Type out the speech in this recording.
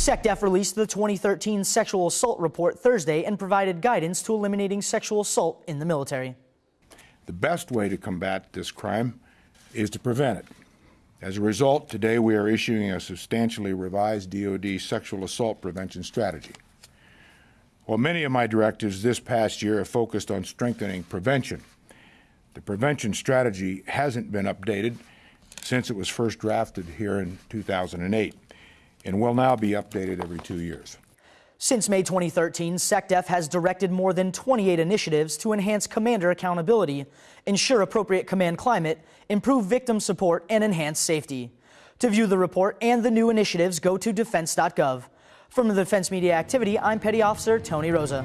SecDef released the 2013 sexual assault report Thursday and provided guidance to eliminating sexual assault in the military. The best way to combat this crime is to prevent it. As a result, today we are issuing a substantially revised DoD sexual assault prevention strategy. While many of my directives this past year have focused on strengthening prevention, the prevention strategy hasn't been updated since it was first drafted here in 2008 and will now be updated every two years. Since May 2013, SecDef has directed more than 28 initiatives to enhance commander accountability, ensure appropriate command climate, improve victim support, and enhance safety. To view the report and the new initiatives, go to defense.gov. From the Defense Media Activity, I'm Petty Officer Tony Rosa.